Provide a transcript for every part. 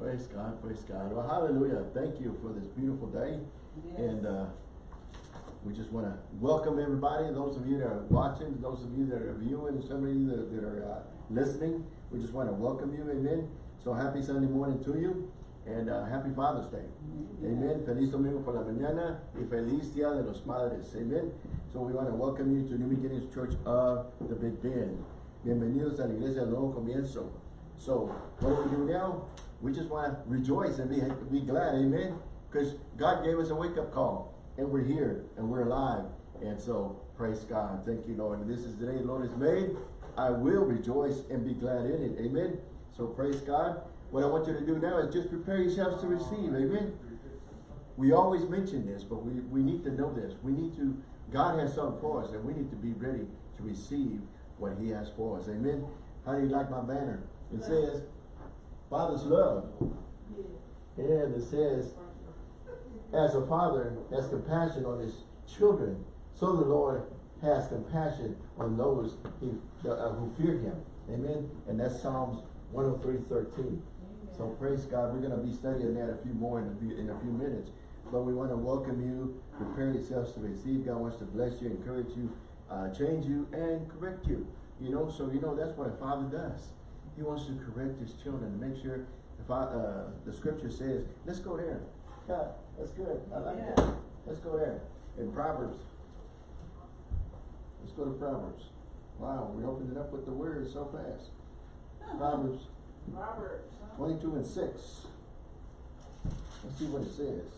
Praise God, praise God. Well, hallelujah. Thank you for this beautiful day. And uh, we just want to welcome everybody, those of you that are watching, those of you that are viewing, some of you that, that are uh, listening. We just want to welcome you, amen. So happy Sunday morning to you. And uh, happy Father's Day. Amen. Feliz domingo por la mañana y feliz Día de los Padres. Amen. So we want to welcome you to New Beginnings Church of the Big Bend. Bienvenidos a la Iglesia del Nuevo Comienzo. So what do we do now? We just want to rejoice and be, be glad. Amen. Because God gave us a wake-up call. And we're here and we're alive. And so praise God. Thank you, Lord. This is the day the Lord has made. I will rejoice and be glad in it. Amen. So praise God. What I want you to do now is just prepare yourselves to receive. Amen. We always mention this, but we, we need to know this. We need to, God has something for us, and we need to be ready to receive what he has for us. Amen. How do you like my banner? It says, Father's love. And it says, as a father has compassion on his children, so the Lord has compassion on those he, uh, who fear him. Amen. And that's Psalms 103, 13. So praise God. We're going to be studying that a few more in a few, in a few minutes. But we want to welcome you. Prepare yourselves to receive. God wants to bless you, encourage you, uh, change you, and correct you. You know, so you know that's what a father does. He wants to correct his children to make sure if I, uh, the scripture says, let's go there. God, that's good. I like Yeah. that. Let's go there. In Proverbs. Let's go to Proverbs. Wow, we opened it up with the word so fast. Proverbs huh? 22 and 6. Let's see what it says.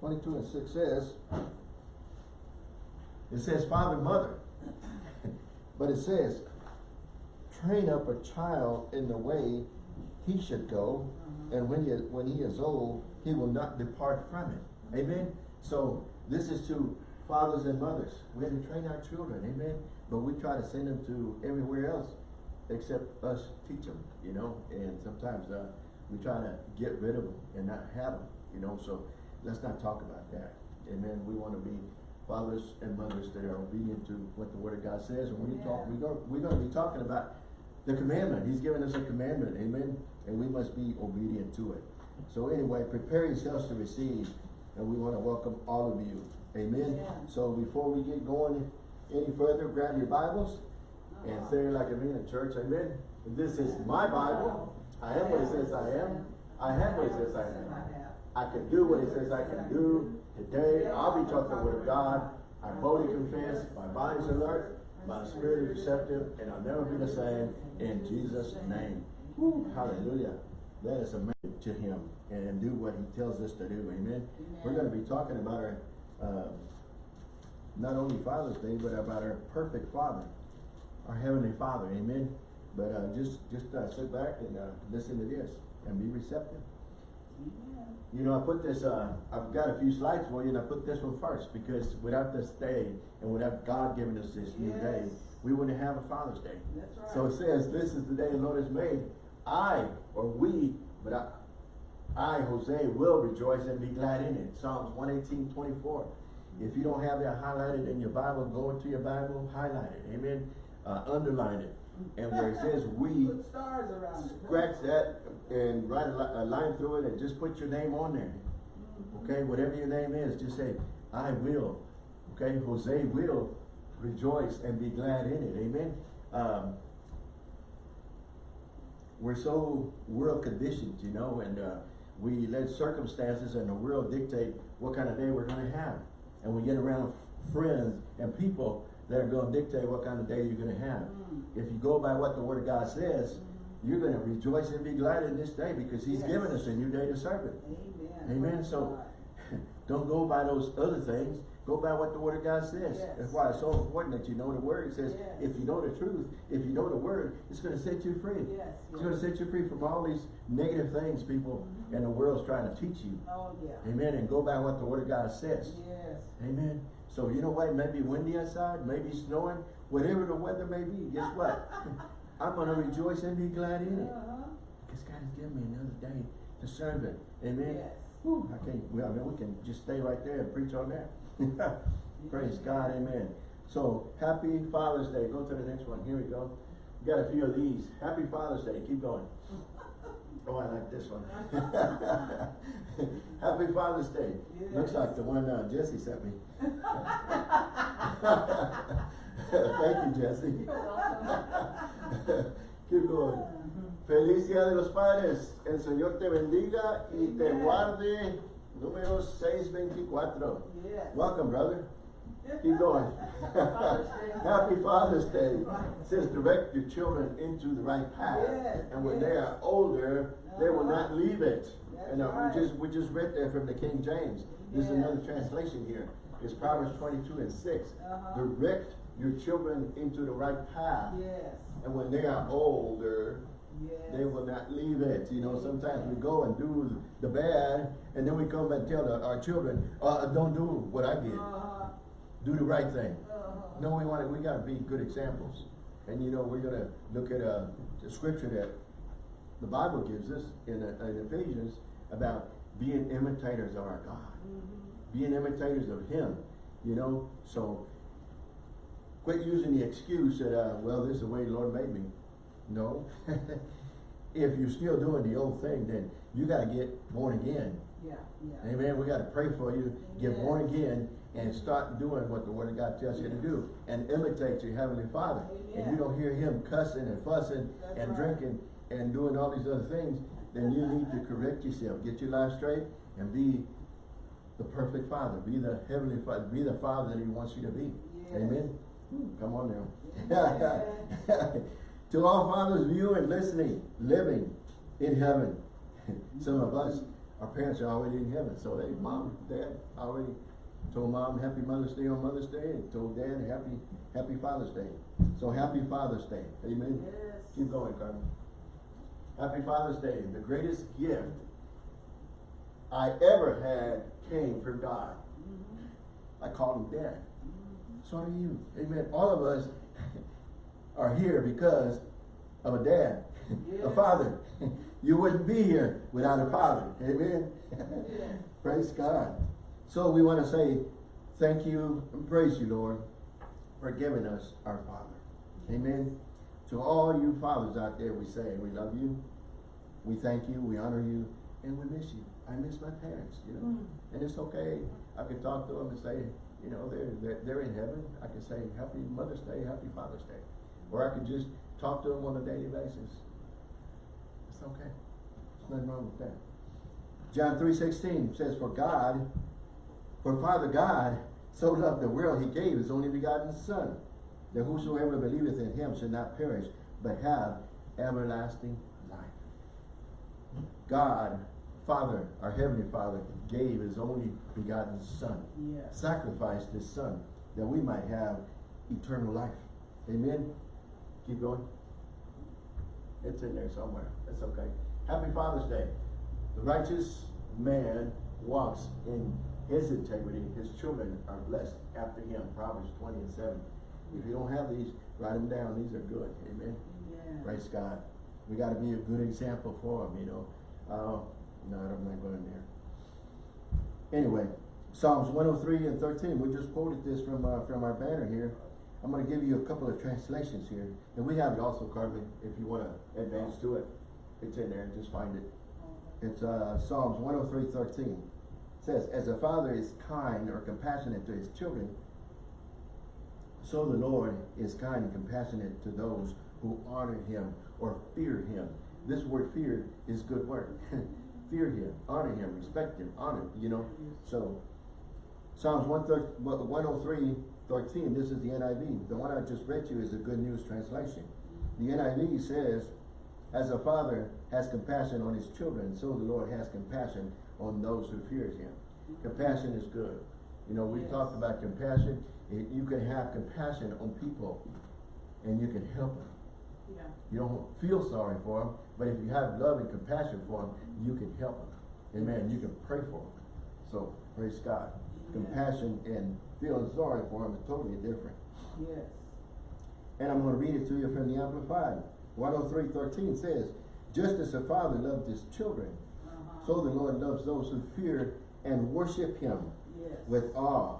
22 and 6 says, it says father, mother. but it says, train up a child in the way he should go, and when he, when he is old, he will not depart from it. Amen? So, this is to fathers and mothers. We have to train our children, amen? But we try to send them to everywhere else except us teach them, you know? And sometimes uh, we try to get rid of them and not have them, you know? So, let's not talk about that. Amen? We want to be fathers and mothers that are obedient to what the Word of God says. And we talk, we go, we're going to be talking about the commandment. He's given us a commandment, amen? And we must be obedient to it. So anyway, prepare yourselves to receive, and we want to welcome all of you, amen? Yeah. So before we get going any further, grab your Bibles and uh-huh. say like a man in a church, amen? This is my Bible. I am what it says I am. I have what it says I am. I can do what it says I can do. Today, I'll be taught the word of God. I boldly confess, my body's alert, my spirit is receptive, and I'll never be the same in Jesus' name. Woo, hallelujah. Let us submit to him and do what he tells us to do. Amen. We're going to be talking about our, uh, not only Father's Day, but about our perfect Father, our Heavenly Father. Amen. But uh, just just uh, sit back and uh, listen to this and be receptive. You know, I put this, uh, I've got a few slides for you, and I put this one first because without this day and without God giving us this new day, we wouldn't have a Father's Day. That's right. So it says, this is the day the Lord has made. I, or we, but I, I, Jose, will rejoice and be glad in it. Psalms 118, 24. If you don't have that highlighted in your Bible, go into your Bible, highlight it. Amen. Uh, underline it. And where it says we, stars scratch that and write a line through it and just put your name on there. Okay, whatever your name is, just say, I will. Okay, Jose will rejoice and be glad in it. Amen. Um, we're so world conditioned, you know, and uh, we let circumstances and the world dictate what kind of day we're going to have. And we get around friends and people that are going to dictate what kind of day you're going to have. Mm. If you go by what the Word of God says, you're going to rejoice and be glad in this day because He's Yes. given us a new day to serve it. Amen. Amen. So don't go by those other things. Go by what the Word of God says. Yes. That's why it's so important that you know the Word. It says, Yes. if you know the truth, if you know the Word, it's going to set you free. Yes. It's going to set you free from all these negative things people in the world's trying to teach you. Oh, yeah. Amen. And go by what the Word of God says. Yes. Amen. So you know what? Maybe windy outside, maybe snowing, whatever the weather may be. Guess what? I'm going to rejoice and be glad in it. Uh-huh. Because God has given me another day to serve it. Amen. Yes. Whew, I can't, well, I mean, we can just stay right there and preach on that. Praise God, amen. So, happy Father's Day. Go to the next one. Here we go. We got a few of these. Happy Father's Day. Keep going. Oh, I like this one. Happy Father's Day. Looks like the one uh, Jesse sent me. Thank you, Jesse. Keep going. Feliz Día de los Padres. El Señor te bendiga y te guarde. Número 624. Yes. Welcome, brother. Keep going. Happy Father's Day. It says direct your children into the right path. Yes, And when they are older, they will not leave it. That's And uh, right. we just, we just read that from the King James. This is Yes. another translation here. It's Proverbs twenty-two and six. Uh-huh. Direct your children into the right path. Yes. And when they are older, Yes. they will not leave it. You know, sometimes we go and do the bad, and then we come and tell the, our children, uh, don't do what I did. Uh-huh. Do the right thing. Uh-huh. No, we want to, we gotta be good examples. And you know, we're gonna look at, a, the scripture that the Bible gives us in, uh, in Ephesians about being imitators of our God. Mhm. Being imitators of Him, you know, so quit using the excuse that, uh, well, this is the way the Lord made me. No. If you're still doing the old thing, then you gotta get born again. Yeah, yeah. Amen. We gotta pray for you, get born again, and start doing what the word of God tells you to do, and imitate your heavenly Father. And you don't hear him cussing and fussing That's and right. drinking and doing all these other things, then you need to correct yourself, get your life straight, and be the perfect father, be the heavenly father, be the father that he wants you to be. Yes. Amen. Hmm. Come on now. Amen. to all fathers viewing and listening, living in heaven. Some of us, our parents are already in heaven, so they, mom, dad, already told mom happy Mother's Day on Mother's Day, and told dad happy, happy Father's Day. So happy Father's Day, amen? Yes. Keep going, Carmen. Happy Father's Day, the greatest gift I ever had came from God. Mhm. I called him dad. Mhm. So do you. Amen. All of us are here because of a dad, a father. You wouldn't be here without a father. Amen. Yes. praise God. So we want to say thank you and praise you, Lord, for giving us our Father. Amen. To all you fathers out there, we say we love you, we thank you, we honor you, and we miss you. I miss my parents, you know. Mm. And it's okay. I can talk to them and say, you know, they're, they're, they're in heaven. I can say, happy Mother's Day, happy Father's Day. Or I can just talk to them on a daily basis. It's okay. There's nothing wrong with that. John three sixteen says, For God, for Father God so loved the world, he gave his only begotten Son, that whosoever believeth in him should not perish, but have everlasting life. God, Father, our Heavenly Father, gave his only begotten Son, Yes. sacrificed his Son, that we might have eternal life. Amen? Keep going. It's in there somewhere. That's okay. Happy Father's Day. The righteous man walks in his integrity. His children are blessed after him. Proverbs 20 and 7. If you don't have these, write them down. These are good. Amen. Yes. Praise God. We got to be a good example for them, you know. Uh, no, I'm not going there. Anyway, Psalms 103 and 13. We just quoted this from uh, from our banner here. I'm going to give you a couple of translations here, and we have it also, Carmen, if you want to advance to it. It's in there. Just find it. It's uh, Psalms 103, 13. Says, As a father is kind or compassionate to his children, so the Lord is kind and compassionate to those who honor him or fear him. This word fear is good word. fear him, honor him, respect him, honor, you know. So Psalms 103, 13, this is the NIV. The one I just read to you is a Good News Translation. The NIV says, As a father has compassion on his children, so the Lord has compassion on those who fear him. Compassion is good. You know, we Yes. talked about compassion. You can have compassion on people and you can help them. Yeah. You don't feel sorry for them, but if you have love and compassion for them, you can help them. Amen. You can pray for them. So, praise God. Compassion and feeling sorry for them is totally different. Yes. And I'm going to read it to you from the Amplified. 103.13 says, Just as a father loved his children. So the Lord loves those who fear and worship him Yes. with awe,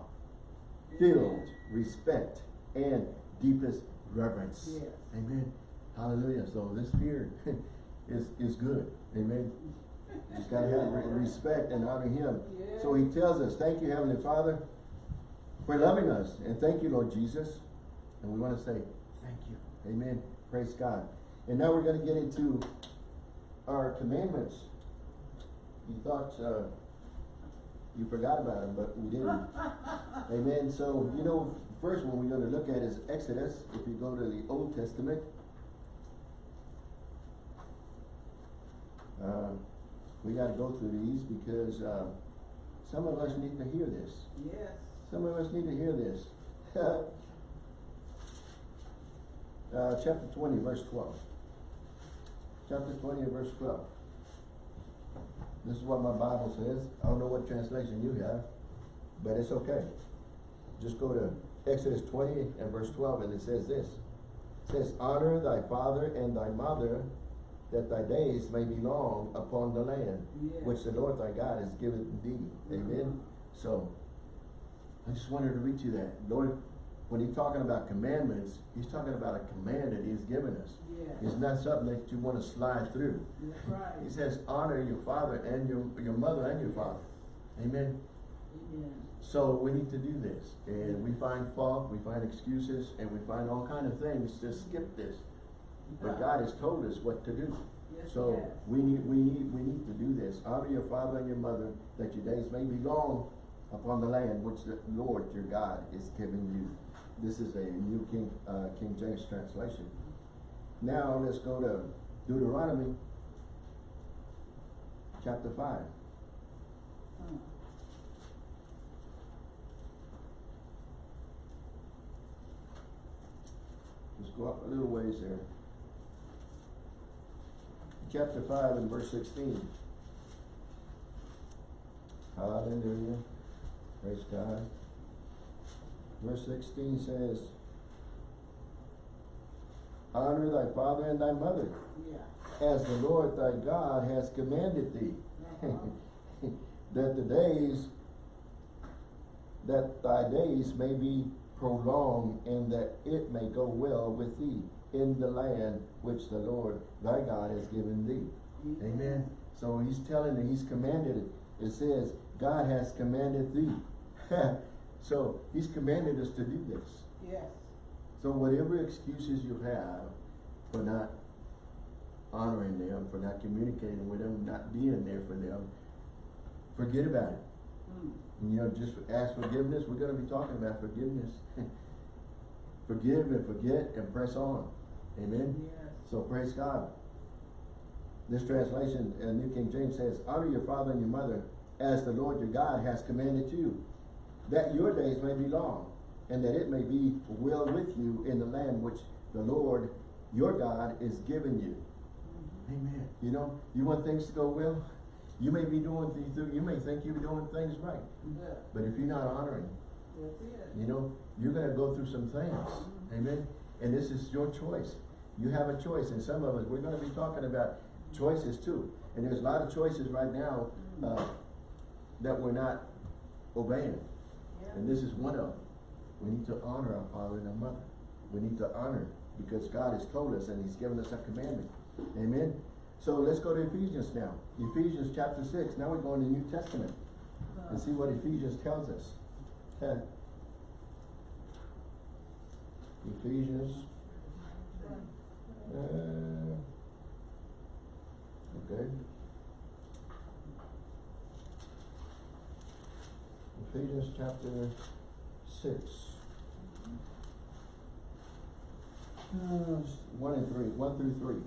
filled respect, and deepest reverence. Yes. Amen. Hallelujah. So this fear, is, is good, amen? Just gotta have respect and honor him. So he tells us, thank you, Heavenly Father, for loving us, and thank you, Lord Jesus. And we wanna say, thank you, amen, praise God. And now we're gonna get into our commandments. You thought, uh, you forgot about them, but we didn't. Amen, so, you know, first one we're gonna look at is Exodus, if you go to the Old Testament. Uh, we gotta go through these because, uh, some of us need to hear this. Yes. Some of us need to hear this. Uh, chapter twenty, verse twelve. Chapter twenty verse twelve. This is what my Bible says. I don't know what translation you have, but it's okay. Just go to Exodus twenty and verse twelve, and it says this. It says, honor thy father and thy mother, that thy days may be long upon the land, Yes. which the Lord thy God has given thee. Mm-hmm. Amen? So, I just wanted to read you that. Lord, when he's talking about commandments, he's talking about a command that he's given us. Yes. It's not something that you wanna slide through. Right. He says, honor your father and your, your mother and your father. Amen? Amen. So we need to do this, and we find fault, we find excuses, and we find all kind of things to skip this. But God has told us what to do. Yes, So yes. we need, we need, we need to do this. Honor your father and your mother, that your days may be long upon the land which the Lord your God is giving you. This is a New King, uh, King James translation. Now let's go to Deuteronomy chapter five. Hmm. Just go up a little ways there. Chapter five and verse sixteen. Hallelujah. Praise God. Verse sixteen says, Honor thy father and thy mother, Yeah. as the Lord thy God has commanded thee, Uh-huh. that the days, that thy days may be prolonged, and that it may go well with thee in the land which the Lord thy God has given thee. Amen. So he's telling you, he's commanded it. It says, God has commanded thee. so he's commanded us to do this. Yes. So whatever excuses you have for not honoring them, for not communicating with them, not being there for them, forget about it. Hmm. You know, just ask forgiveness. We're gonna be talking about forgiveness. Forgive and forget and press on. Amen. Yes. So praise God. This translation, uh, New King James says, honor your father and your mother as the Lord your God has commanded you, that your days may be long, and that it may be well with you in the land which the Lord your God is giving you. Amen. You know, you want things to go well? You may be doing things, you may think you're doing things right, Yeah. but if you're not honoring, you know, you're gonna go through some things, amen? And this is your choice. You have a choice, and some of us, we're gonna be talking about choices too. And there's a lot of choices right now, uh, that we're not obeying. And this is one of them. We need to honor our father and our mother. We need to honor, because God has told us and he's given us a commandment. Amen? So let's go to Ephesians now. Ephesians chapter six, now we're going to New Testament and see what Ephesians tells us. Okay. Ephesians. Uh, okay. Ephesians chapter six. Uh, one and three, one through three.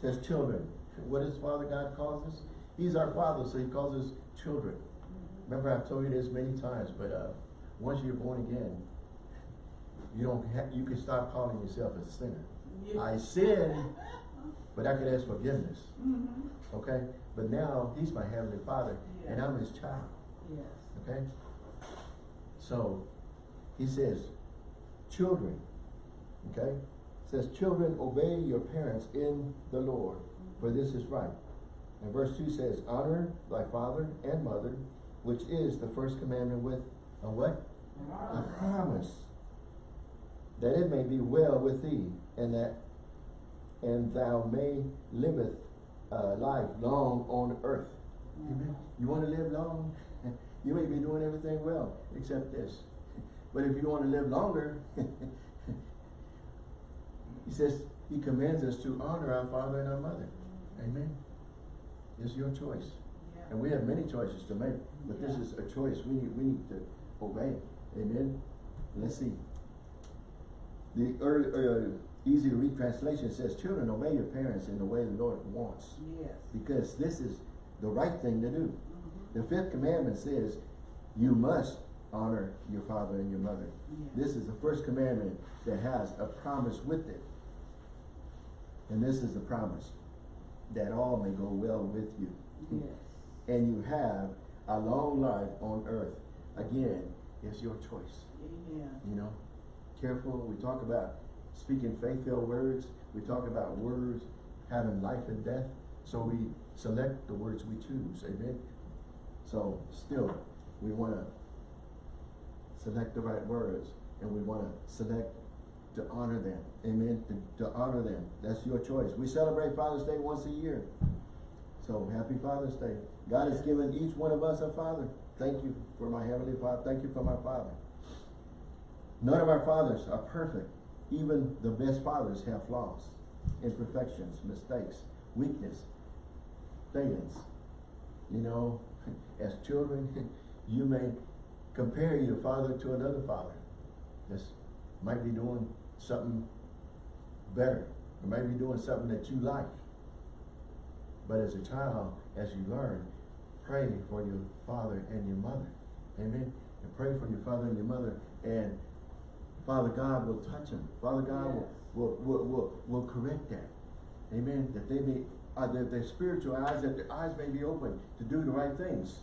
Says children. What does Father God calls us? He's our Father, so He calls us children. Remember, I've told you this many times, but uh, once you're born again, you don't ha- you can stop calling yourself a sinner. Yeah. I sin, but I could ask forgiveness. Mhm. Okay? But now He's my Heavenly Father, and I'm His child. Yes. Okay? So, He says, children, okay? says, children, obey your parents in the Lord, for this is right. And verse two says, honor thy father and mother, which is the first commandment with a what? A promise, that it may be well with thee, and that and thou may liveth uh, life long on earth. Amen. You want to live long? You may be doing everything well, except this. But if you want to live longer, he says, he commands us to honor our father and our mother. Amen. It's your choice. Yeah. And we have many choices to make, but this is a choice we need, we need to obey. Amen. Let's see. The early, uh, easy to read translation says, children, obey your parents in the way the Lord wants, Yes. because this is the right thing to do. Mhm. The fifth commandment says, you must honor your father and your mother. Yes. This is the first commandment that has a promise with it. And this is the promise, that all may go well with you. Yes. And you have a long life on earth. Again, it's your choice, Amen. you know. Careful, we talk about speaking faith-filled words. We talk about words having life and death. So we select the words we choose, amen. So still, we wanna select the right words and we wanna select to honor them, amen, to, to honor them. That's your choice. We celebrate Father's Day once a year. So happy Father's Day. God has given each one of us a father. Thank you for my heavenly father. Thank you for my father. None of our fathers are perfect. Even the best fathers have flaws, imperfections, mistakes, weakness, failings. You know, as children, you may compare your father to another father. This might be doing something better, or might be doing something that you like. But as a child, as you learn, pray for your father and your mother. Amen. And pray for your father and your mother. And Father God will touch them. Father God Yes. will, will, will, will, correct that. Amen. That they may, uh, their, their spiritual eyes, that their eyes may be open to do the right things.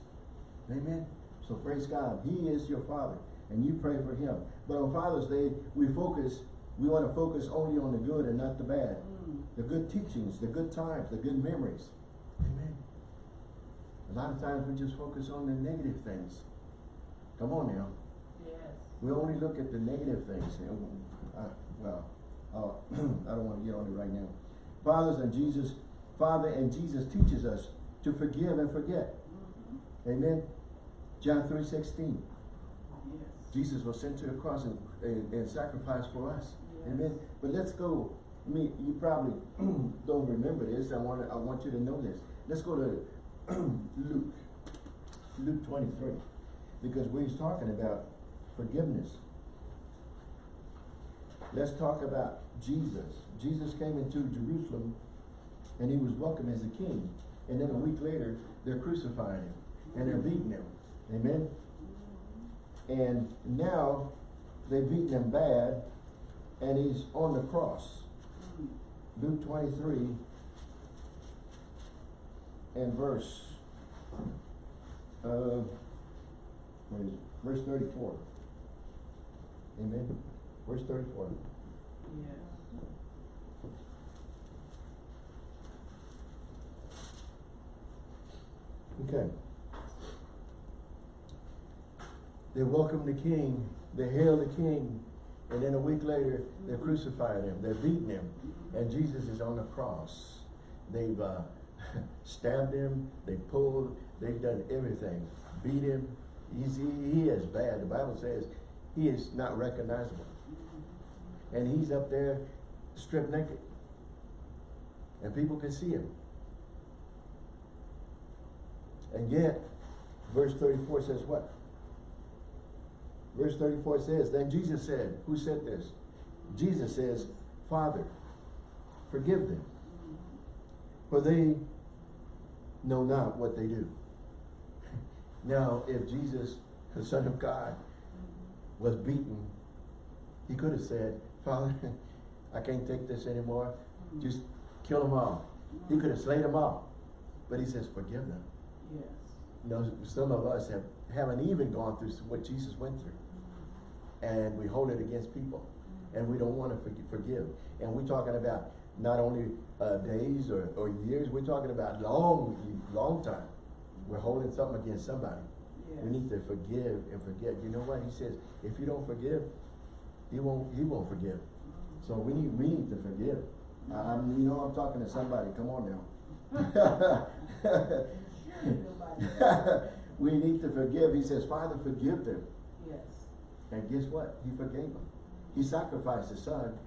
Amen. So praise God. He is your father. And you pray for him. But on Father's Day, we focus, we want to focus only on the good and not the bad Mm. the good teachings, the good times, the good memories. Amen. A lot of times we just focus on the negative things. Come on now. We only look at the negative things. Uh, well, uh, I don't want to get on it right now. Fathers and Jesus, Father and Jesus teaches us to forgive and forget. Mhm. Amen. John three sixteen. Yes. Jesus was sent to the cross and, and, and sacrificed for us. Yes. Amen. But let's go. Me, you probably don't remember this. I want I want you to know this. Let's go to Luke, Luke twenty three, because we was talking about forgiveness. Let's talk about Jesus. Jesus came into Jerusalem, and he was welcomed as a king. And then a week later, they're crucifying him and they're beating him. Amen. And now they've beaten him bad, and he's on the cross. Luke 23 and verse, uh? Verse 34. Amen. Verse 34. Yes. Okay. They welcome the king, they hail the king, and then a week later, they're crucifying him, they're beating him, and Jesus is on the cross. They've uh, stabbed him, they pulled, they've done everything, beat him. He's, he, he is bad. The Bible says he is not recognizable. And he's up there stripped naked. And people can see him. And yet, verse 34 says what? Verse 34 says, Then Jesus said, Who said this? Jesus says, Father, forgive them, for they know not what they do. Now, if Jesus, the Son of God, was beaten, he could have said, Father, I can't take this anymore. Just kill them all. He could have slayed them all. But he says, forgive them. Yes. You know, some of us have, haven't even gone through what Jesus went through. And we hold it against people. And we don't want to forgive. And we're talking about not only uh, days or, or years, we're talking about long, long time. We're holding something against somebody. Yes. We need to forgive and forget. You know what? He says, if you don't forgive, he won't, he won't forgive. So we need, we need to forgive. You know, I'm talking to somebody, come on now. We need to forgive, he says, Father, forgive them. Yes. And guess what? He forgave them. He sacrificed his son,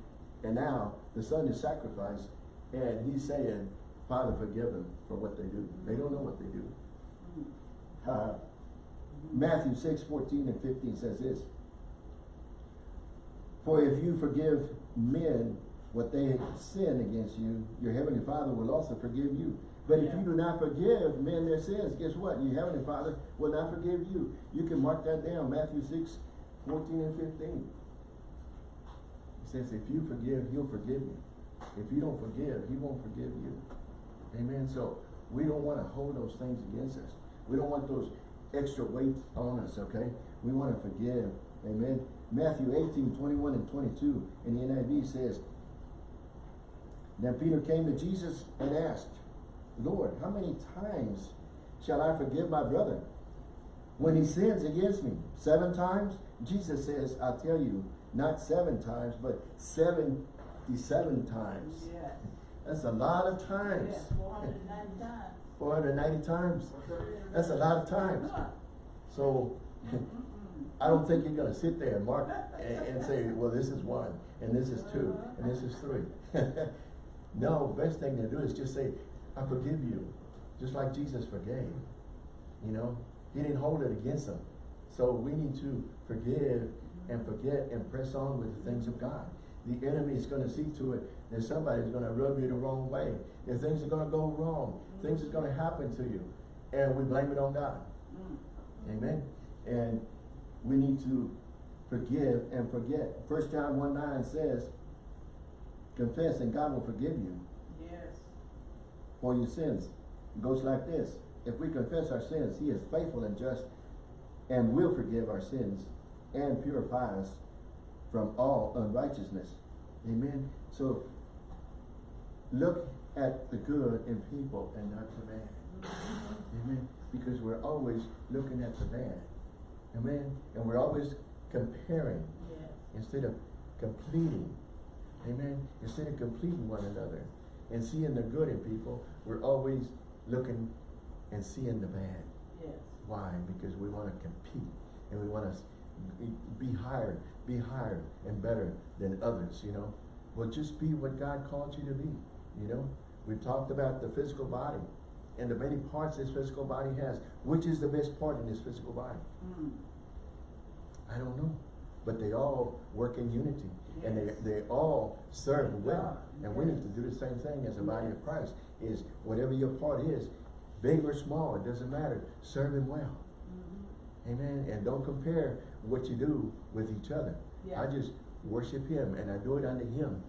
and now the son is sacrificed, and he's saying, Father, forgive them for what they do. They don't know what they do. Uh, Matthew six fourteen and fifteen says this. For if you forgive men what they sin against you, your heavenly Father will also forgive you. But if Yeah. you do not forgive men their sins, guess what? Your heavenly Father will not forgive you. You can mark that down, Matthew six fourteen and fifteen. He says, if you forgive, he'll forgive you. If you don't forgive, he won't forgive you. Amen. So we don't want to hold those things against us. We don't want those extra weight on us, okay? We want to forgive. Amen. Matthew 18, 21 and 22 in the NIV says, Then Peter came to Jesus and asked, Lord, how many times shall I forgive my brother when he sins against me? Seven times? Jesus says, I tell you, not seven times, but seventy-seven times. Yes. That's a lot of times. Yes, four hundred and ninety times. Four hundred and ninety times. That's a lot of times. So, I don't think you're gonna sit there and mark and, and say, well, this is one, and this is two, and this is three. No, best thing to do is just say, I forgive you, just like Jesus forgave. You know, he didn't hold it against them. So we need to forgive and forget and press on with the things of God. The enemy is gonna see to it that somebody's gonna rub you the wrong way. That things are gonna go wrong. Things are gonna happen to you. And we blame it on God. Mm. Amen. And we need to forgive and forget. First John 1 9 says, confess and God will forgive you Yes. for your sins. It goes like this. If we confess our sins, he is faithful and just and will forgive our sins and purify us from all unrighteousness. Amen. So look at the good in people and not the bad. Amen. Because we're always looking at the bad. Amen. And we're always comparing Yes. instead of completing. Amen. Instead of completing one another and seeing the good in people, we're always looking and seeing the bad. Yes. Why? Because we want to compete and we want to be higher, be higher and better than others, you know. Well, just be what God called you to be, you know. We've talked about the physical body and the many parts this physical body has. Which is the best part in this physical body? Mm. I don't know. But they all work in unity. And they, they all serve well. And we need to do the same thing as the body of Christ. Is whatever your part is, big or small, it doesn't matter. Serve him well. Mhm. Amen. And don't compare what you do with each other. Yeah. I just worship him and I do it unto him.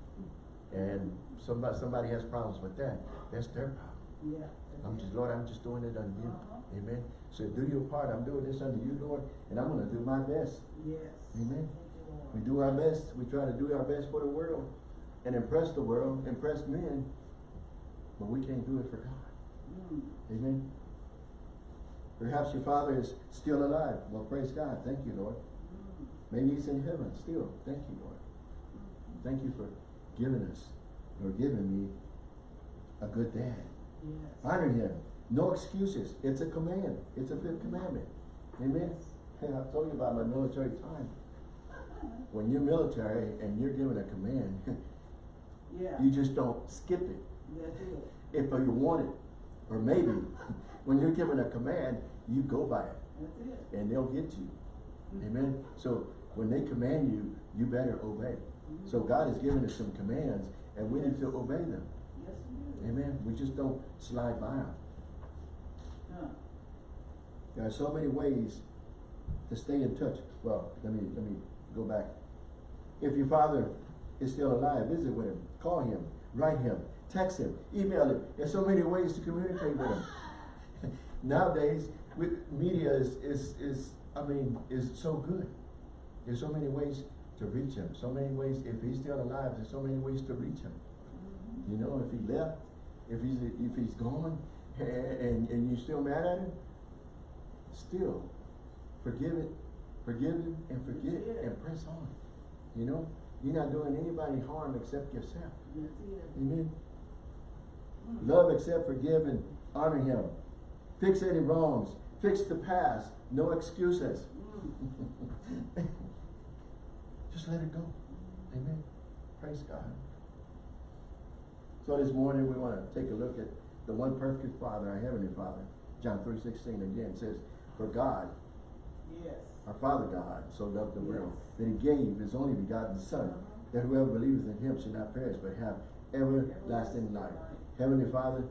And somebody somebody has problems with that. That's their problem. Yeah. I'm just Lord, I'm just doing it unto you. Uh-huh. Amen. So do your part. I'm doing this unto you, Lord, and I'm gonna do my best. Yes. Amen. We do our best. We try to do our best for the world and impress the world, impress men, but we can't do it for God. Mm. Amen. Perhaps your father is still alive. Well, praise God. Thank you, Lord. Maybe he's in heaven still. Thank you, Lord. Thank you for giving us or giving me a good dad. Yes. Honor him. No excuses. It's a command. It's a fifth commandment. Amen. Hey, I've told you about my military time. When you're military and you're given a command, Yeah. you just don't skip it That's it. if you want it. Or maybe when you're given a command, you go by it That's it. and they'll get you. Mm-hmm. Amen. So when they command you, you better obey. Mm-hmm. So God has given us some commands and we need to obey them. Yes, is. Amen. We just don't slide by them. Huh. There are so many ways to stay in touch. Well, let me let me go back. If your father is still alive, visit with him, call him, write him, text him, email him. There's so many ways to communicate with him. Nowadays, with media is is is I mean is so good. There's so many ways to reach him. So many ways. If he's still alive, there's so many ways to reach him. Mhm. You know, if he left, if he's if he's gone, and and you're still mad at him, still forgive it, forgive him, and forget it. and press on. You know, you're not doing anybody harm except yourself. Amen. Mm. Love, accept, forgive, and honor him. Fix any wrongs. Fix the past. No excuses. Just let it go. Amen. Praise God. So this morning we want to take a look at the one perfect Father, our Heavenly Father. John three sixteen again says, For God, Yes. our Father God, so loved the world, Yes. that he gave his only begotten Son, that whoever believeth in him should not perish, but have everlasting life. Heavenly Father,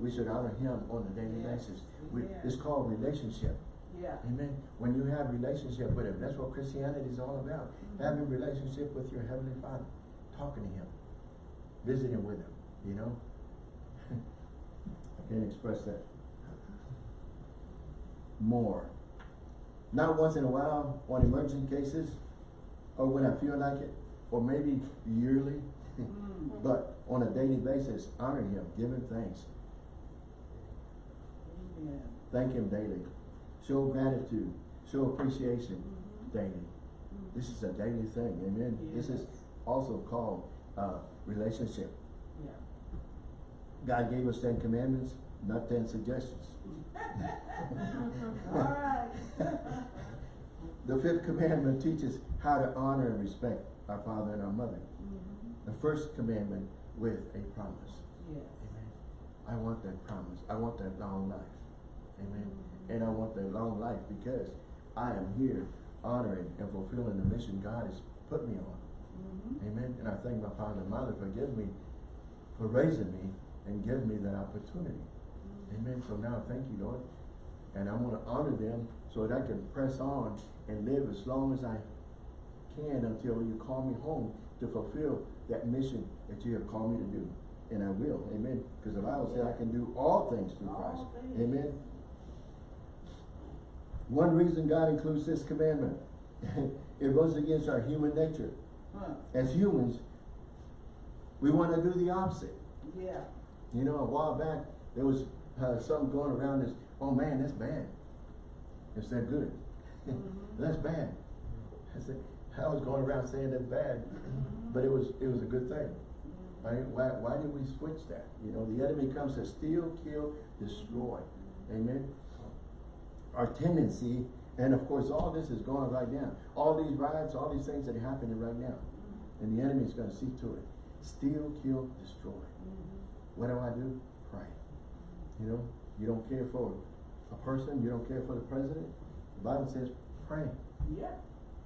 we should honor him on a daily Yes. basis. We, Amen. it's called relationship. Yeah. Amen. When you have relationship with him, that's what Christianity is all about. Having relationship with your Heavenly Father, talking to him, visiting with him, you know? I can't express that more. Not once in a while on emergent cases, or when I feel like it, or maybe yearly, Mm. but on a daily basis, honor him, give him thanks, Amen. thank him daily, show gratitude, show appreciation Mhm. daily. This is a daily thing, amen? This is also called, uh, relationship. Yeah. God gave us ten commandments, not ten suggestions. All right. The fifth commandment teaches how to honor and respect our father and our mother. Mhm. The first commandment with a promise. Yes. Amen. I want that promise. I want that long life. Amen. And I want that long life because I am here honoring and fulfilling the mission God has put me on. Mhm. Amen. And I thank my father and mother for giving me, for raising me and giving me that opportunity. Amen. So now thank you, Lord. And I want to honor them so that I can press on and live as long as I can until you call me home to fulfill that mission that you have called me to do. And I will. Amen. Because the Bible says I can do all things through All Christ. things. Amen. One reason God includes this commandment, it goes against our human nature. Huh. As humans, we want to do the opposite. Yeah. You know, a while back, there was uh, something going around this, oh man, that's bad. Instead of good. Mhm. That's bad. I said, I was going around saying that's bad, but it was, it was a good thing. Why, why, why did we switch that? You know, the enemy comes to steal, kill, destroy. Amen? Our tendency, and of course, all this is going right now. All these riots, all these things that are happening right now. And the enemy is going to see to it. Steal, kill, destroy. What do I do? Pray. You know, you don't care for a person, you don't care for the president. The Bible says, pray. Yeah.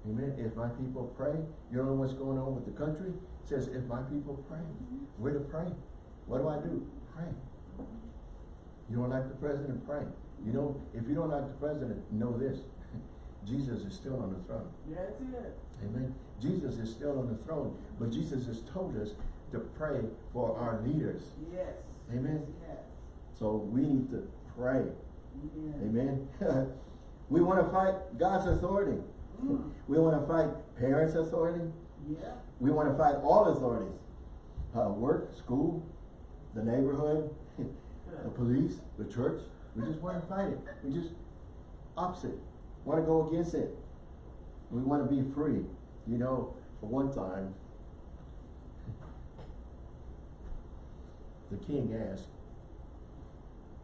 Amen. If my people pray, you know what's going on with the country? It says, if my people pray, we're to pray. What do I do? Pray. You don't like the president? Pray. You know, if you don't like the president, know this. Jesus is still on the throne. That's it. Amen. Jesus is still on the throne, but Jesus has told us to pray for our leaders. Yes. Amen. Yes. So we need to pray. Yes. Amen. we want to fight God's authority. Mm. We want to fight parents' authority. Yeah. We want to fight all authorities. Uh, work, school, the neighborhood, the police, the church. We just want to fight it. We just opposite. Want to go against it. We want to be free. You know, for one time, the king asked,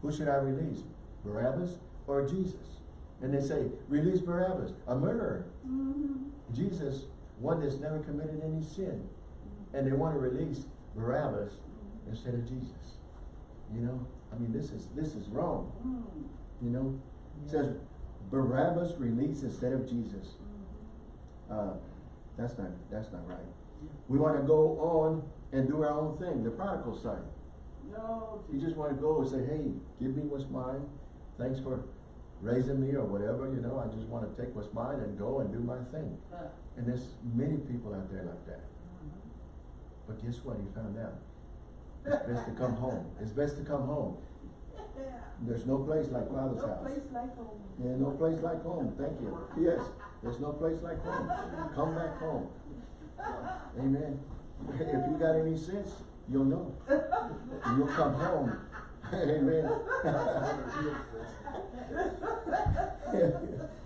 who should I release? Barabbas or Jesus? And they say, release Barabbas, a murderer. Mhm. Jesus, one that's never committed any sin. And they want to release Barabbas instead of Jesus. You know, I mean, this is, this is wrong, Mm. you know? It says Barabbas released instead of Jesus. Uh, that's not, that's not right. We want to go on and do our own thing, the prodigal son. No. You just want to go and say, hey, give me what's mine. Thanks for raising me or whatever, you know, I just want to take what's mine and go and do my thing. Huh. And there's many people out there like that. Mhm. But guess what? He found out. It's best to come home. It's best to come home. There's no place like Father's No house. place like home. Yeah, no place like home. Thank you. Yes, there's no place like home. Come back home. Amen. If you got any sense, you'll know. You'll come home. Amen.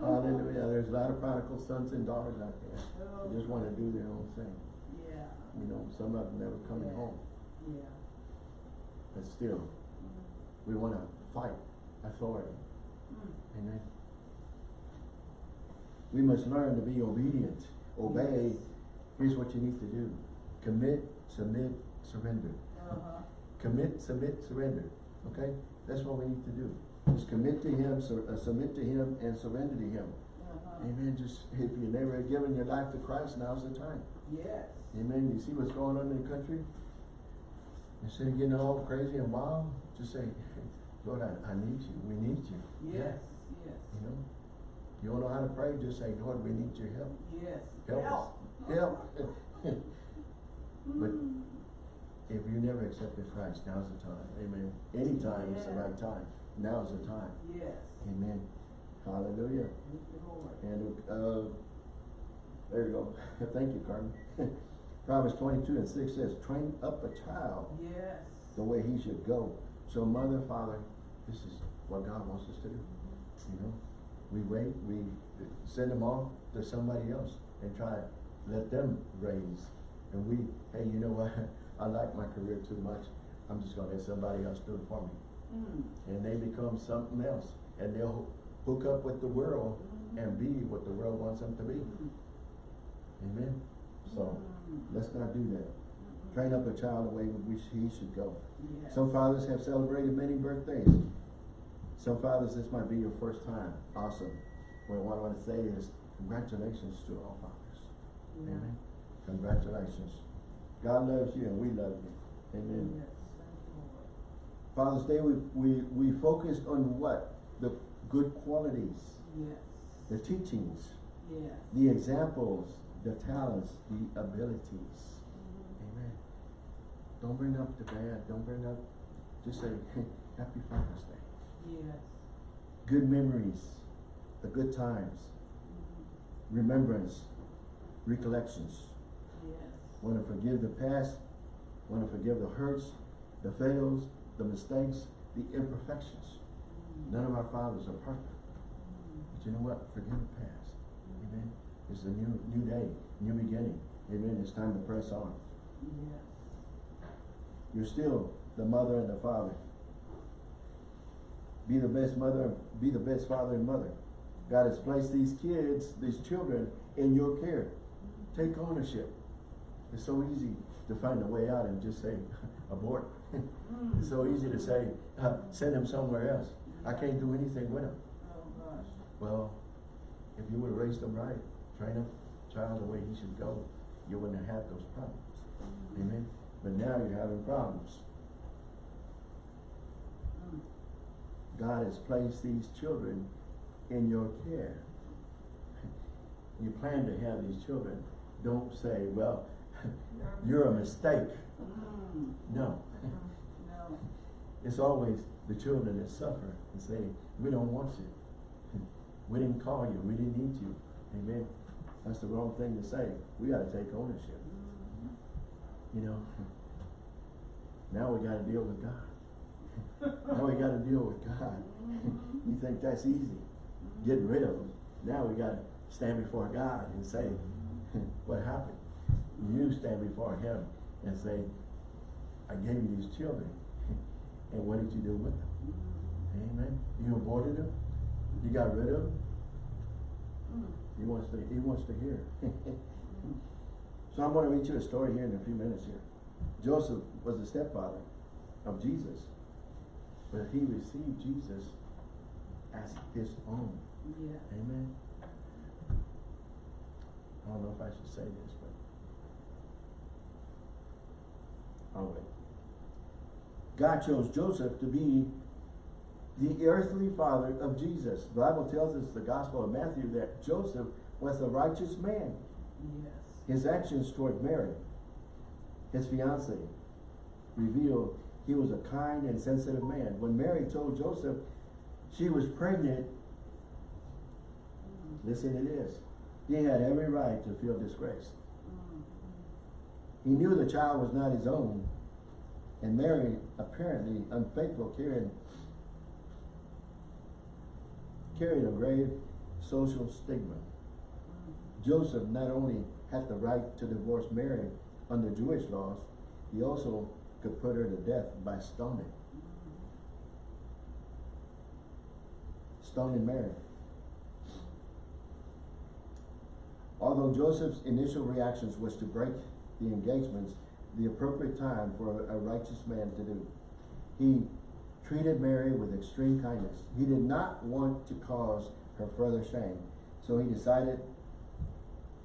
Hallelujah. There's a lot of prodigal sons and daughters out there. They just wanna do their own thing. Yeah, You know, some of them never coming Yeah. home. yeah. But still, we wanna fight authority. Mm. Amen. We must learn to be obedient, obey. Yes. Here's what you need to do. Commit, submit, surrender. Uh-huh. Commit, submit, surrender. Okay? That's what we need to do. Just commit to Him, uh, submit to Him, and surrender to Him. Uh-huh. Amen. Just, if you never given your life to Christ, now's the time. Yes. Amen. You see what's going on in the country? Instead of getting all crazy and wild, just say, Lord, I, I need you. We need you. Yes, yes. You know? You don't know how to pray, just say, Lord, we need your help. Yes. Help us. Help. But if you never accepted Christ, now's the time. Amen. Anytime is the right time. Now's the time. Yes. Amen. Hallelujah. Thank you, Lord. And, uh, there you go. Thank you, Carmen. Proverbs twenty-two and six says, train up a child Yes. the way he should go. So mother, father, this is what God wants us to do. You know, we wait, we send them off to somebody else and try to let them raise. And we, hey, you know what? I like my career too much. I'm just gonna let somebody else do it for me. Mm. And they become something else. And they'll hook up with the world and be what the world wants them to be. Mm. Amen? So, Mm. let's not do that. Train up a child the way we he should go. Yes. Some fathers have celebrated many birthdays. Some fathers, this might be your first time. Awesome. Well, what I want to say is congratulations to all fathers. Amen. Congratulations. God loves you and we love you. Amen. Yes, thank you, Lord. Father's Day, we, we, we focused on what? The good qualities, Yes. the teachings, Yes. the examples, the talents, the abilities. Mm-hmm. Amen. Don't bring up the bad. Don't bring up, just say, Happy Father's Day. Yes. good memories, the good times, mm-hmm. remembrance, recollections. Yes. Want to forgive the past, want to forgive the hurts, the fails, the mistakes, the imperfections. None of our fathers are perfect. But you know what? Forgive the past. Amen. It's a new new day, new beginning. Amen. It's time to press on. Yes. You're still the mother and the father. Be the best mother, be the best father and mother. God has placed these kids, these children, in your care. Take ownership. It's so easy to find a way out and just say, abort. It's so easy to say, uh, send them somewhere else. I can't do anything with. Oh. Well, if you would have raised them right, train up child the way he should go, you wouldn't have had those problems. Amen. But now you're having problems. God has placed these children in your care. You plan to have these children. Don't say, well, you're a mistake. No. No. It's always the children that suffer and say, we don't want you. We didn't call you. We didn't need you. Amen. That's the wrong thing to say. We gotta take ownership. Mm-hmm. You know, now we gotta deal with God. Now we gotta deal with God. Mm-hmm. You think that's easy? Mm-hmm. Getting rid of them. Now we gotta stand before God and say, what happened? You stand before Him and say, I gave you these children. And what did you do with them? Amen. You aborted them? You got rid of them? He wants to, he wants to hear. so I'm gonna read you a story here in a few minutes here. Joseph was the stepfather of Jesus, but he received Jesus as his own. Yes. Amen. I don't know if I should say this, but I'll wait. God chose Joseph to be the earthly father of Jesus. The Bible tells us the Gospel of Matthew that Joseph was a righteous man. Yes. His actions toward Mary, his fiancée, reveal he was a kind and sensitive man. When Mary told Joseph she was pregnant, listen to this, he had every right to feel disgraced. Mm. He knew the child was not his own, and Mary, apparently unfaithful, carried, carried a grave social stigma. Joseph not only had the right to divorce Mary under Jewish laws, he also could put her to death by stoning. Stoning Mary. Although Joseph's initial reactions was to break the engagements, the appropriate time for a righteous man to do. He treated Mary with extreme kindness. He did not want to cause her further shame, so he decided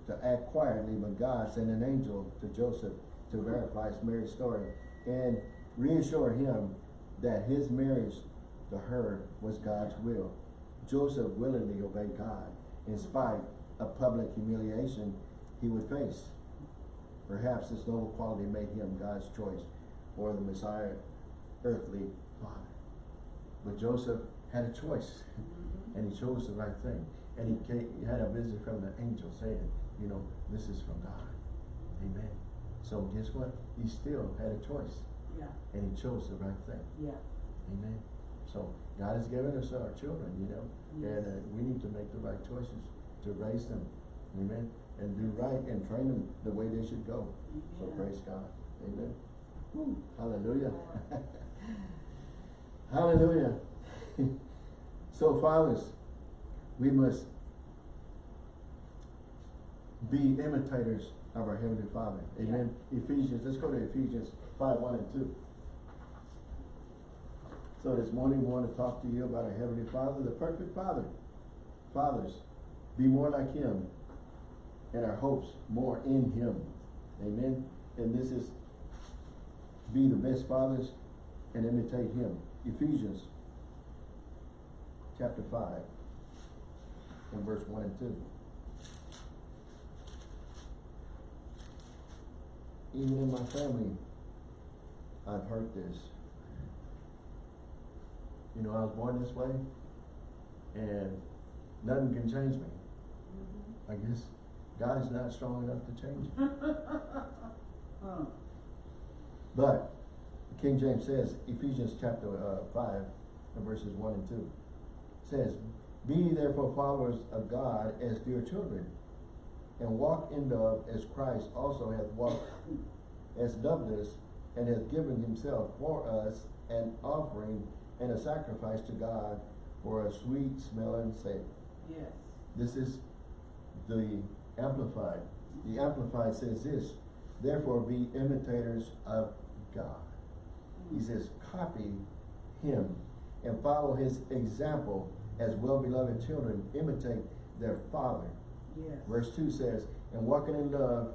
to act quietly, but God sent an angel to Joseph to verify Mary's story and reassure him that his marriage to her was God's will. Joseph willingly obeyed God in spite of public humiliation he would face. Perhaps this noble quality made him God's choice or the Messiah earthly father. But Joseph had a choice Mhm. and he chose the right thing. And he, came, he had a visit from the angel saying, you know, this is from God. Amen. So guess what? He still had a choice Yeah, and he chose the right thing. yeah. Amen. So God has given us our children, you know, and uh, we need to make the right choices to raise them. Amen. And do right and train them the way they should go. So praise God. Amen. Woo. Hallelujah. Hallelujah. so fathers, we must be imitators of our Heavenly Father. Amen. Ephesians, let's go to Ephesians five, one and two. So this morning we want to talk to you about our Heavenly Father, the perfect Father. Fathers, be more like Him and our hopes more in Him. Amen. And this is be the best fathers and imitate Him. Ephesians chapter five and verse one and two. Even in my family, I've heard this. You know, I was born this way, and nothing can change me. Mhm. I guess God is not strong enough to change. Huh. But King James says, Ephesians chapter uh, five, and verses one and two, says, Be therefore followers of God as dear children, and walk in love as Christ also hath walked as doveless, and hath given himself for us an offering and a sacrifice to God for a sweet smelling savor. Yes. This is the Amplified. The Amplified says this, therefore be imitators of God. He Mm. says, copy him and follow his example as well-beloved children imitate their father. Yes. Verse two says, and walking in love,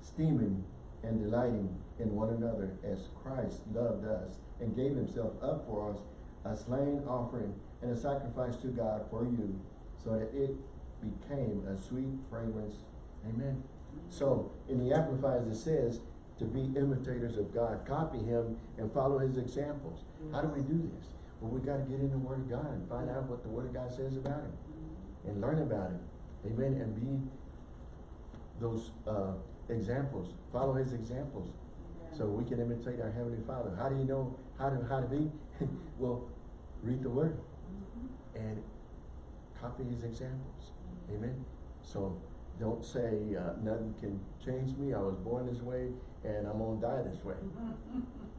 steaming and delighting in one another as Christ loved us and gave himself up for us, a slain offering and a sacrifice to God for you, so that it became a sweet fragrance. Amen. So in the Amplified it says to be imitators of God, copy him and follow his examples. How do we do this? Well, we got to get in the Word of God and find out what the Word of God says about him and learn about him. Amen. And be those uh, examples, follow his examples, Yeah. so we can imitate our Heavenly Father. How do you know how to how to be? well, read the Word Mhm. and copy his examples. Amen. So don't say uh, nothing can change me. I was born this way, and I'm gonna die this way.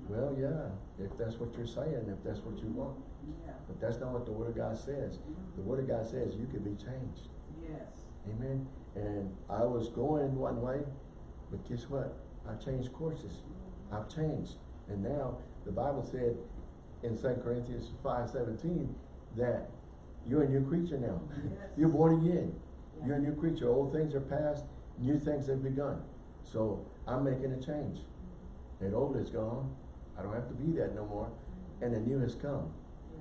Well, yeah, if that's what you're saying, if that's what you want, Yeah. but that's not what the Word of God says. The Word of God says you can be changed. Yes. Amen. And I was going one way, but guess what? I've changed courses. I've changed. And now the Bible said in 2 Corinthians five seventeen that you're a new creature now. Yes. You're born again. Yeah. You're a new creature. Old things are past, new things have begun. So I'm making a change. That old is gone. I don't have to be that no more. And the new has come.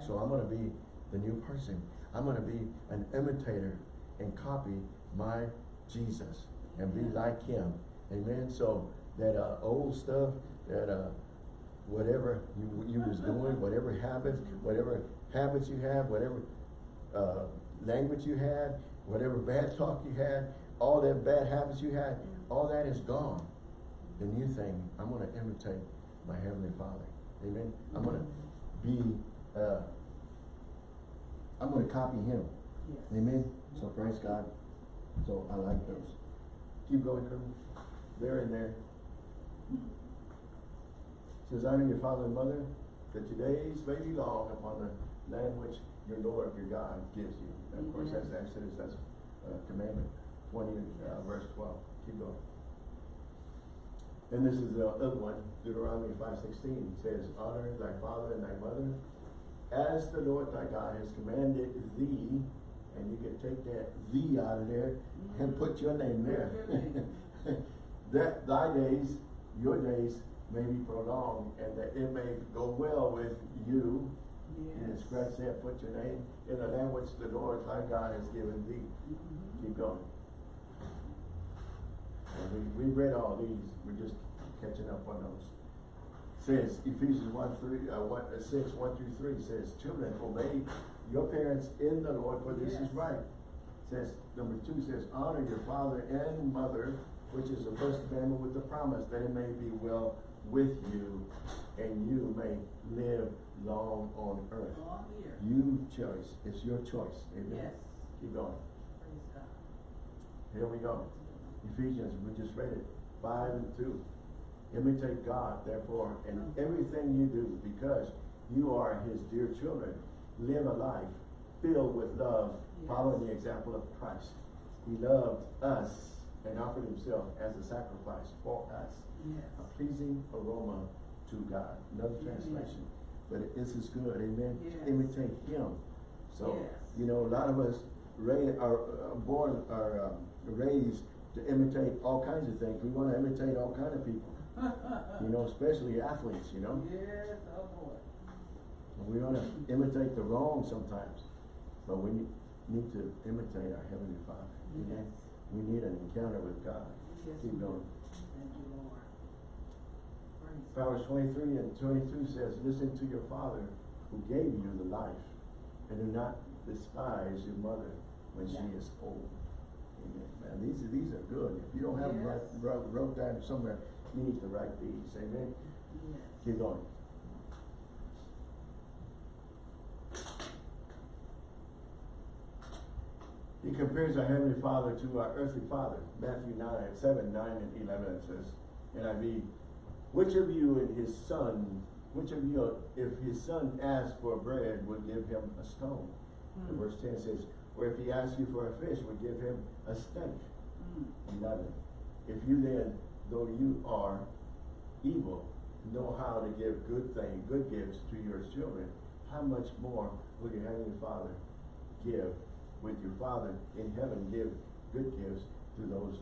So I'm gonna be the new person. I'm gonna be an imitator and copy my Jesus and be like him. Amen. So that uh, old stuff, that uh, whatever you you was doing, whatever habits, whatever habits you have, whatever uh, language you had, whatever bad talk you had, all that bad habits you had, all that is gone. The new thing, I'm gonna imitate my Heavenly Father. Amen. I'm gonna be, uh, I'm gonna copy Him. Yes. Amen. So praise God. So I like those. Keep going, Colonel. They're in there. Says honor your father and mother, that your days may be long upon the land which your Lord, your God, gives you. And of course, that's Exodus, that's uh, commandment twenty, uh, verse twelve. Keep going. And this is the other one, Deuteronomy five sixteen, says, honor thy father and thy mother, as the Lord thy God has commanded thee, and you can take that thee out of there and put your name there. Name. That thy days, your days may be prolonged, and that it may go well with you. And Yes. scratch that, put your name in the language the Lord thy God has given thee. Mhm. Keep going. And we, we read all these, we're just catching up on those. Says Ephesians one three, uh, one, uh, six, one through three says, children, obey your parents in the Lord, for this is Yes. right. Says, number two says, honor your father and mother, which is the first commandment with the promise that it may be well with you and you may live long on earth. You choice, it's your choice, amen? Yes. Keep going. Praise God. Here we go. Ephesians, we just read it, five and two. Imitate God, therefore, in everything you do, because you are his dear children. Live a life filled with love, following the example of Christ. He loved us and offered himself as a sacrifice for us, Yes. a pleasing aroma to God. Another translation, but it- this is good, amen? Yes. Imitate him. So, Yes. you know, a lot of us are uh, born, are um, raised to imitate all kinds of things. We wanna imitate all kind of people, you know, especially athletes, you know? Yes, oh boy. And we wanna imitate the wrong sometimes, but we need, to imitate our Heavenly Father, amen? We need an encounter with God. Yes, Keep going. Thank you, Lord. Proverbs twenty-three and twenty-two says, listen to your father who gave you the life, and do not despise your mother when she is old. Amen. Man, these are, these are good. If you don't have them Yes. write, wrote, wrote down somewhere, you need to write these, amen? Yes. Keep going. He compares our Heavenly Father to our earthly father, Matthew nine, seven, nine, and eleven, it says, NIV, which of you and his son, which of you, if his son asks for bread, would give him a stone? And Mm. verse ten says, or if he asks you for a fish, would give him a snake? Mm. Eleven, if you then, though you are evil, know how to give good things, good gifts to your children, how much more will your heavenly Father give, with your Father in heaven, give good gifts to those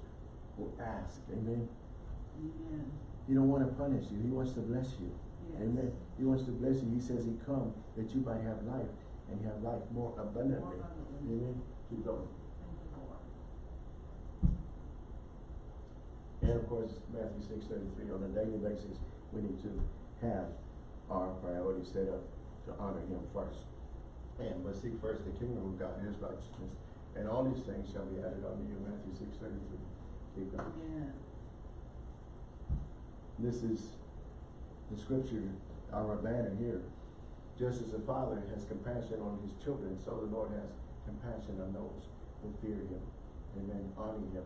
who ask, amen? Amen. He don't wanna punish you, he wants to bless you, Yes. amen? He wants to bless you, he says he come that you might have life, and have life more abundantly, More abundantly. amen? Keep going. Thank you, Lord. And of course, Matthew six thirty-three, on a daily basis, we need to have our priorities set up to honor him first. And but seek first the kingdom of God, his righteousness, and all these things shall be added unto you, Matthew six thirty-three. Keep going. Amen. This is the scripture, our banner here. Just as the Father has compassion on his children, so the Lord has compassion on those who fear him. Amen. Honor him,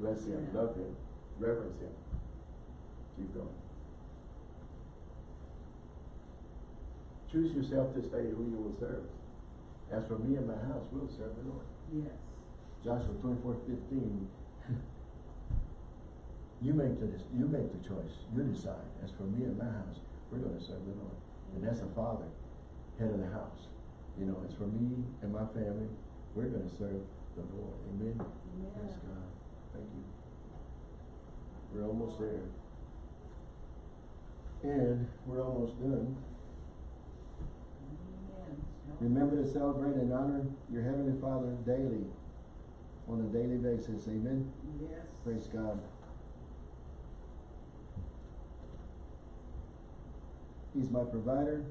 bless him, Amen. love him, reverence him. Keep going. Choose yourself this day who you will serve. As for me and my house, we'll serve the Lord. Yes. Joshua twenty-four fifteen. You make the, you make the choice, you decide, as for me and my house, we're gonna serve the Lord. And that's the father, head of the house. You know, as for me and my family, we're gonna serve the Lord, amen? Amen. Praise God, thank you. We're almost there. And we're almost done. Amen. Remember to celebrate and honor your heavenly Father daily, on a daily basis, amen? Yes. Praise God. He's my provider.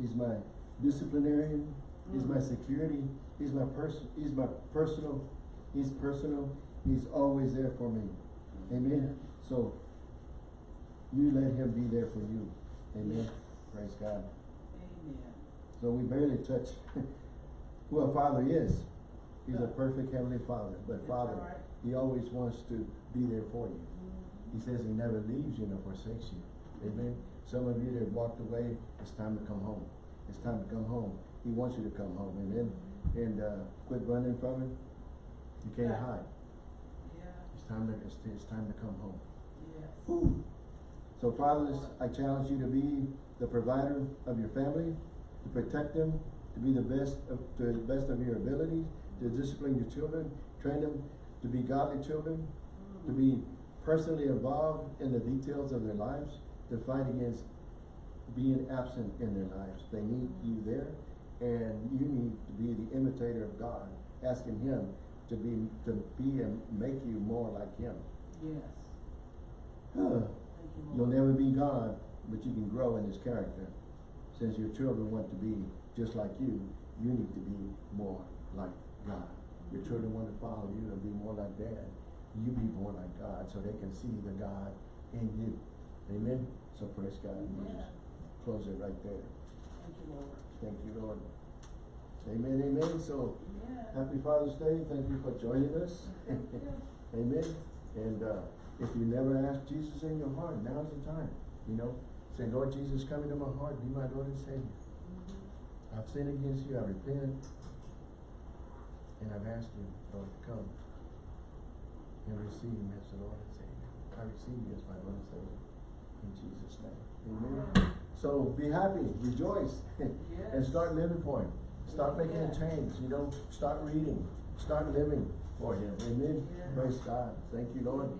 He's my disciplinarian. He's my Mm. security. He's my person. He's my personal. He's personal. He's always there for me. Amen. So you let him be there for you. Amen. Praise God. Amen. So we barely touch who our Father is. He's a perfect heavenly father, but That's father, right. he always wants to be there for you. He says he never leaves you nor forsakes you. Amen. Some of you that walked away, it's time to come home. It's time to come home. He wants you to come home. Amen. And uh, quit running from him. You can't Yeah. hide. Yeah, It's time to it's, it's time to come home. yes. So fathers, I challenge you to be the provider of your family, to protect them, to be the best of, to the best of your abilities, to discipline your children, train them to be godly children, to be personally involved in the details of their lives, to fight against being absent in their lives. They need you there, and you need to be the imitator of God, asking Him to be to be and make you more like Him. Yes. Huh. You, You'll never be God, but you can grow in His character. Since your children want to be just like you, you need to be more like God. Your children want to follow you and be more like Dad. You be more like God, so they can see the God in you. Amen. So praise God. We'll Amen. just close it right there. Thank you, Lord. Thank you, Lord. Amen. Amen. So Yeah. happy Father's Day. Thank you for joining us. Amen. And uh, if you never asked Jesus in your heart, now's the time. You know, say, Lord Jesus, come into my heart, be my Lord and Savior. I've sinned against you, I repent, and I've asked you, Lord, to come and receive me as the Lord and Savior. I receive you as my Lord and Savior. In Jesus' name. Amen. So be happy, rejoice, and start living for Him. Start making a change, you know, start reading, start living for Him. Amen. Yes. Praise God. Thank you, Lord.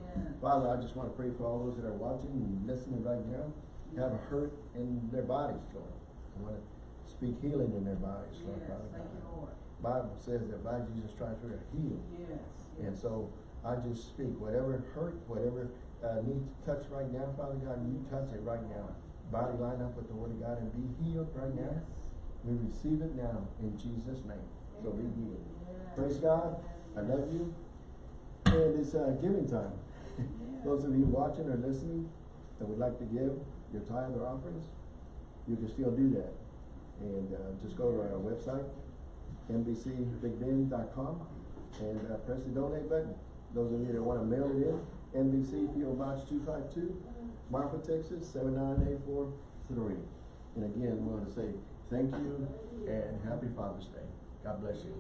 Father, I just want to pray for all those that are watching and listening right now, have a hurt in their bodies, Lord. I want to speak healing in their bodies, Lord, Yes, Father thank you, God. Lord. Bible says that by Jesus' stripes we are healed. Yes. And so I just speak, whatever hurt, whatever uh, needs touch right now, Father God, you touch it right now. Body line up with the word of God and be healed right now. Yes. We receive it now in Jesus' name. So be healed. Yes. Praise God. I love you. And it's uh, giving time. Yes. Those of you watching or listening that would like to give your tithe or offerings, you can still do that. And uh, just go to our website, nbcbigbend.com, and uh, press the donate button. Those of you that want to mail it in, NBC PO Box 252, Marfa, Texas 79843. And again, we want to say thank you and happy Father's Day. God bless you.